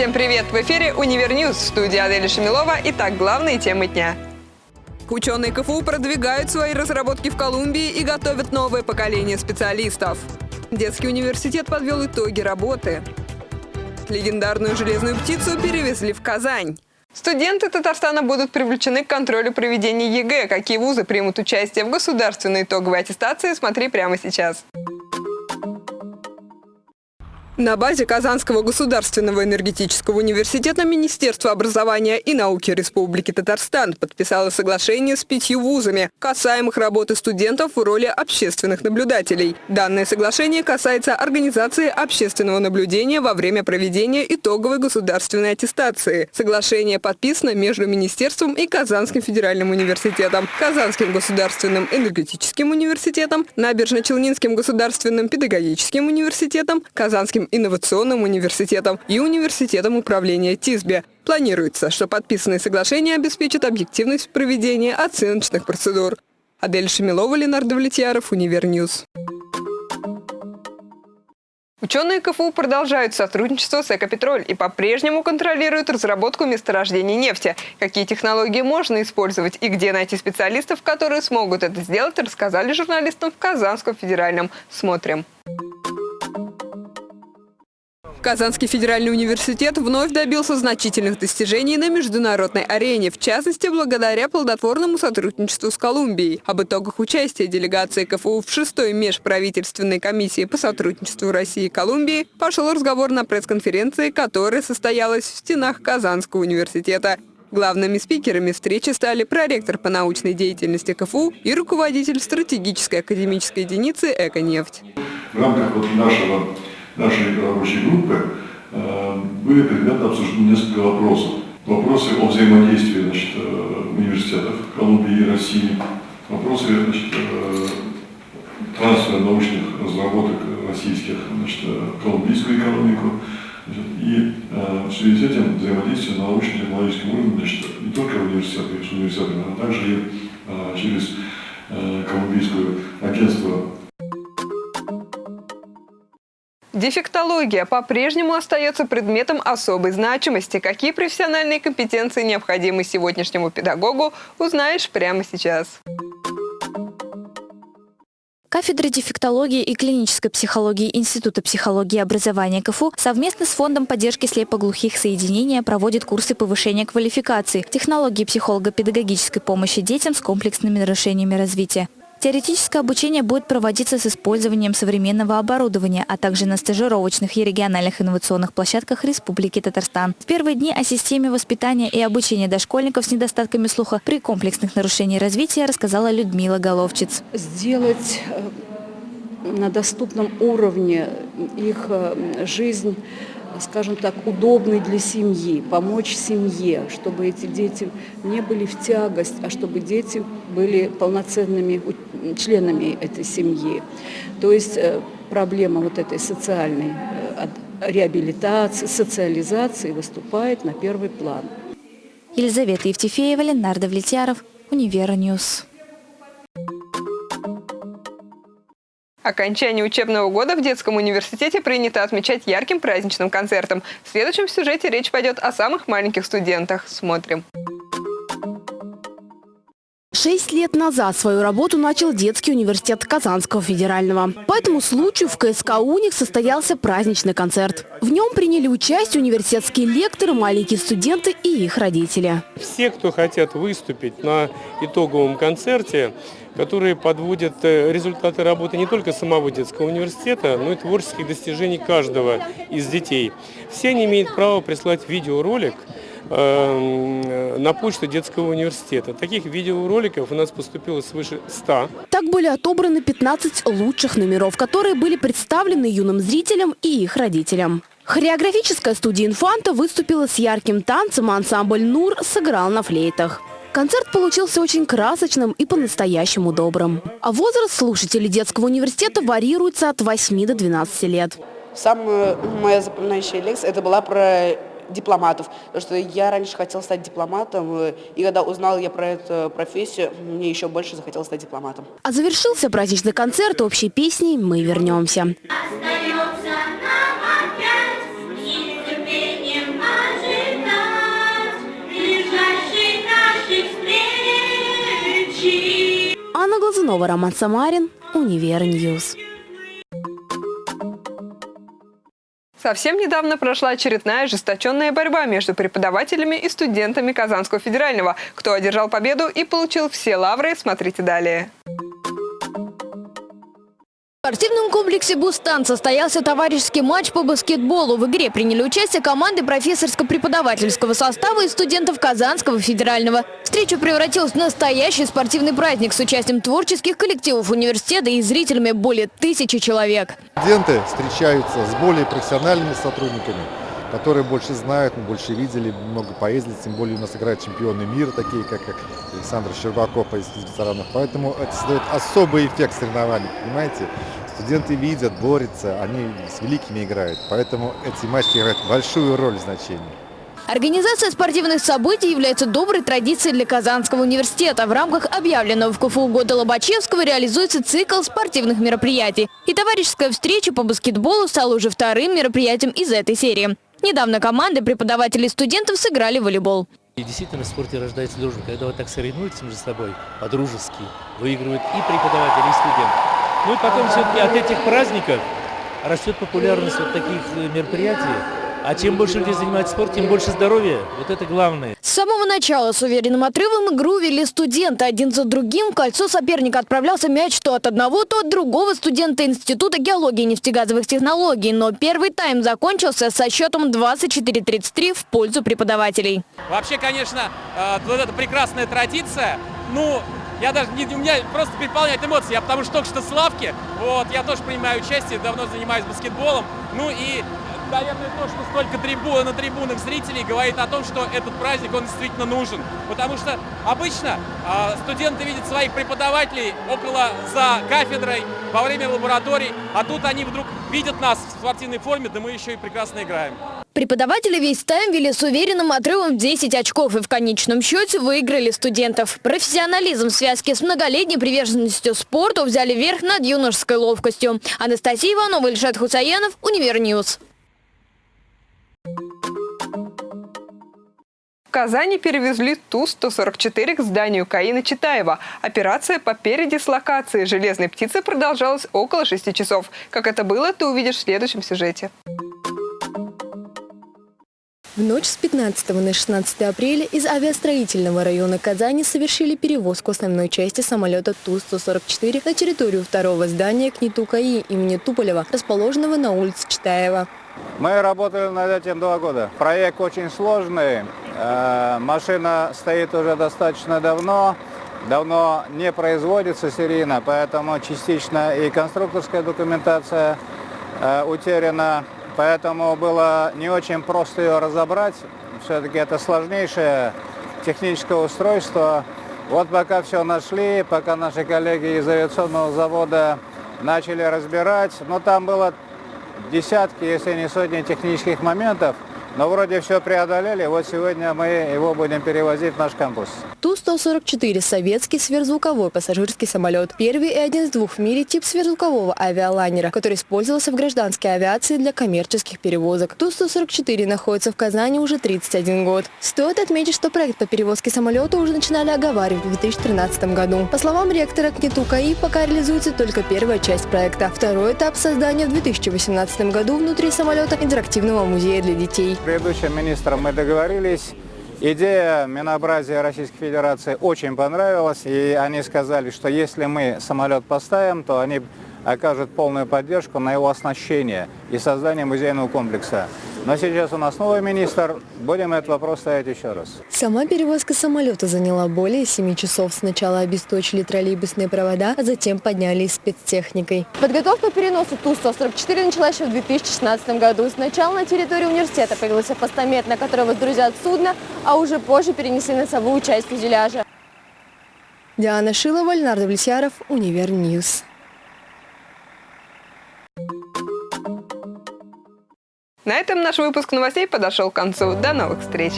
Всем привет! В эфире «Универньюз» в студии Аделя Шамилова. Итак, главные темы дня. Ученые КФУ продвигают свои разработки в Колумбии и готовят новое поколение специалистов. Детский университет подвел итоги работы. Легендарную железную птицу перевезли в Казань. Студенты Татарстана будут привлечены к контролю проведения ЕГЭ. Какие вузы примут участие в государственной итоговой аттестации, смотри прямо сейчас. На базе Казанского государственного энергетического университета Министерство образования и науки Республики Татарстан подписало соглашение с пятью вузами, касаемых работы студентов в роли общественных наблюдателей. Данное соглашение касается организации общественного наблюдения во время проведения итоговой государственной аттестации. Соглашение подписано между Министерством и Казанским федеральным университетом, Казанским государственным энергетическим университетом, Набережно-Челнинским государственным педагогическим университетом, Казанским инновационным университетом и университетом управления ТИСБе. Планируется, что подписанные соглашения обеспечат объективность проведения оценочных процедур. Адель Шамилова, Ленар Давлетьяров, Универньюз. Ученые КФУ продолжают сотрудничество с «Экопетроль» и по-прежнему контролируют разработку месторождений нефти. Какие технологии можно использовать и где найти специалистов, которые смогут это сделать, рассказали журналистам в Казанском федеральном. Смотрим. Казанский федеральный университет вновь добился значительных достижений на международной арене, в частности, благодаря плодотворному сотрудничеству с Колумбией. Об итогах участия делегации КФУ в шестой межправительственной комиссии по сотрудничеству России и Колумбии пошел разговор на пресс-конференции, которая состоялась в стенах Казанского университета. Главными спикерами встречи стали проректор по научной деятельности КФУ и руководитель стратегической академической единицы «Эконефть». В рамках вот нашего нашей рабочей группы э, были предметом обсуждения несколько вопросов. Вопросы о взаимодействии значит, э, университетов Колумбии и России, вопросы значит, э, трансфера научных разработок российских значит, в колумбийскую экономику. И в связи с этим взаимодействие на научно-технологическом уровне значит, не только в университетах, с но также и через колумбийское агентство Дефектология по-прежнему остается предметом особой значимости. Какие профессиональные компетенции необходимы сегодняшнему педагогу, узнаешь прямо сейчас. Кафедра дефектологии и клинической психологии Института психологии и образования КФУ совместно с Фондом поддержки слепоглухих соединения проводит курсы повышения квалификации, технологии психолого-педагогической помощи детям с комплексными нарушениями развития. Теоретическое обучение будет проводиться с использованием современного оборудования, а также на стажировочных и региональных инновационных площадках Республики Татарстан. В первые дни о системе воспитания и обучения дошкольников с недостатками слуха при комплексных нарушениях развития рассказала Людмила Головчиц. Сделать э, на доступном уровне их э, жизнь скажем так, удобной для семьи, помочь семье, чтобы эти дети не были в тягость, а чтобы дети были полноценными членами этой семьи. То есть э, проблема вот этой социальной э, реабилитации, социализации выступает на первый план. Елизавета Евтефеева, Ленар Давлетьяров, Универньюз. Окончание учебного года в детском университете принято отмечать ярким праздничным концертом. В следующем сюжете речь пойдет о самых маленьких студентах. Смотрим. Шесть лет назад свою работу начал детский университет Казанского федерального. По этому случаю в КСК «Уник» состоялся праздничный концерт. В нем приняли участие университетские лекторы, маленькие студенты и их родители. Все, кто хотят выступить на итоговом концерте, которые подводят э, результаты работы не только самого детского университета, но и творческих достижений каждого из детей. Все они имеют право прислать видеоролик, на почту детского университета. Таких видеороликов у нас поступило свыше 100. Так были отобраны 15 лучших номеров, которые были представлены юным зрителям и их родителям. Хореографическая студия «Инфанта» выступила с ярким танцем, а ансамбль «Нур» сыграл на флейтах. Концерт получился очень красочным и по-настоящему добрым. А возраст слушателей детского университета варьируется от 8 до 12 лет. Самая моя запоминающая лекция это была про дипломатов. Потому что я раньше хотела стать дипломатом, э, и когда узнала я про эту профессию, мне еще больше захотелось стать дипломатом. А завершился праздничный концерт общей песней «Мы вернемся». Анна Глазунова, Роман Самарин, Univer News. Совсем недавно прошла очередная ожесточенная борьба между преподавателями и студентами Казанского федерального. Кто одержал победу и получил все лавры, смотрите далее. В спортивном комплексе «Бустан» состоялся товарищеский матч по баскетболу. В игре приняли участие команды профессорско-преподавательского состава и студентов Казанского федерального. Встреча превратилась в настоящий спортивный праздник с участием творческих коллективов университета и зрителями более тысячи человек. Студенты встречаются с более профессиональными сотрудниками, которые больше знают, мы больше видели, много поездили, тем более у нас играют чемпионы мира, такие как Александр Щербаков из ветеранов. Поэтому это создает особый эффект соревнований, понимаете? Студенты видят, борются, они с великими играют. Поэтому эти матчи играют большую роль в значении. Организация спортивных событий является доброй традицией для Казанского университета. В рамках объявленного в КФУ года Лобачевского реализуется цикл спортивных мероприятий. И товарищеская встреча по баскетболу стала уже вторым мероприятием из этой серии. Недавно команды преподавателей и студентов сыграли в волейбол. И действительно в спорте рождается дружба. Когда вот так соревнуются между собой по-дружески, выигрывают и преподаватели, и студент. Ну и потом все-таки от этих праздников растет популярность вот таких э, мероприятий. А чем больше людей занимаются спортом, тем больше здоровья. Вот это главное. С самого начала с уверенным отрывом игру вели студенты. Один за другим в кольцо соперника отправлялся мяч то от одного, то от другого студента Института геологии и нефтегазовых технологий. Но первый тайм закончился со счетом 24-33 в пользу преподавателей. Вообще, конечно, э, вот эта прекрасная традиция. Ну, я даже не, у меня просто переполняет эмоции. Я потому что только что с лавки, вот, я тоже принимаю участие, давно занимаюсь баскетболом. Ну и наверное, то, что столько трибун, на трибунах зрителей говорит о том, что этот праздник, он действительно нужен. Потому что обычно э, студенты видят своих преподавателей около, за кафедрой, во время лабораторий, а тут они вдруг видят нас в спортивной форме, да мы еще и прекрасно играем. Преподаватели весь тайм вели с уверенным отрывом 10 очков и в конечном счете выиграли студентов. Профессионализм в связке с многолетней приверженностью спорту взяли верх над юношеской ловкостью. Анастасия Иванова, Ильшат Хусаинов, Univer News. В Казани перевезли Ту-144 к зданию КАИ на Четаева. Операция по передислокации железной птицы продолжалась около 6 часов. Как это было, ты увидишь в следующем сюжете. В ночь с 15 на 16 апреля из авиастроительного района Казани совершили перевозку основной части самолета Ту-144 на территорию второго здания КНИТУ-КАИ имени Туполева, расположенного на улице Читаева. Мы работали над этим два года. Проект очень сложный, машина стоит уже достаточно давно, давно не производится серийно, поэтому частично и конструкторская документация э, утеряна, поэтому было не очень просто ее разобрать. Все-таки это сложнейшее техническое устройство. Вот пока все нашли, пока наши коллеги из авиационного завода начали разбирать, но там было десятки, если не сотни технических моментов – но вроде все преодолели, вот сегодня мы его будем перевозить в наш кампус. Ту-144 – советский сверхзвуковой пассажирский самолет. Первый и один из двух в мире тип сверхзвукового авиалайнера, который использовался в гражданской авиации для коммерческих перевозок. Ту-144 находится в Казани уже 31 год. Стоит отметить, что проект по перевозке самолета уже начинали оговаривать в 2013 году. По словам ректора КНИТУ КАИ, пока реализуется только первая часть проекта. Второй этап создания в 2018 году внутри самолета интерактивного музея для детей предыдущим министром мы договорились. Идея Минобразия Российской Федерации очень понравилась, и они сказали, что если мы самолет поставим, то они окажут полную поддержку на его оснащение и создание музейного комплекса. Но сейчас у нас новый министр, будем этот вопрос ставить еще раз. Сама перевозка самолета заняла более 7 часов. Сначала обесточили троллейбусные провода, а затем подняли спецтехникой. Подготовка к переносу Ту-144 началась еще в 2016 году. Сначала на территории университета появился постамент, на который воздрузят судно, а уже позже перенесли носовую часть фюзеляжа. Диана Шилова, Ленар Давлетьяров, Univer News. На этом наш выпуск новостей подошел к концу. До новых встреч!